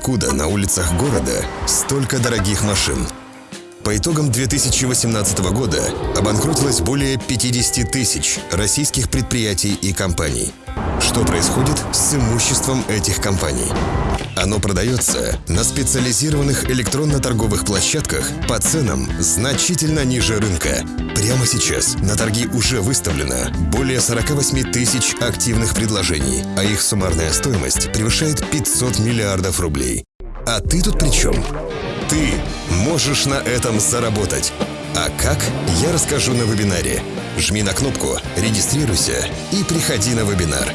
откуда на улицах города столько дорогих машин. По итогам 2018 года обанкротилось более 50 тысяч российских предприятий и компаний. Что происходит с имуществом этих компаний? Оно продается на специализированных электронно-торговых площадках по ценам значительно ниже рынка. Прямо сейчас на торги уже выставлено более 48 тысяч активных предложений, а их суммарная стоимость превышает 500 миллиардов рублей. А ты тут при чем? Ты можешь на этом заработать. А как, я расскажу на вебинаре. Жми на кнопку «Регистрируйся» и приходи на вебинар.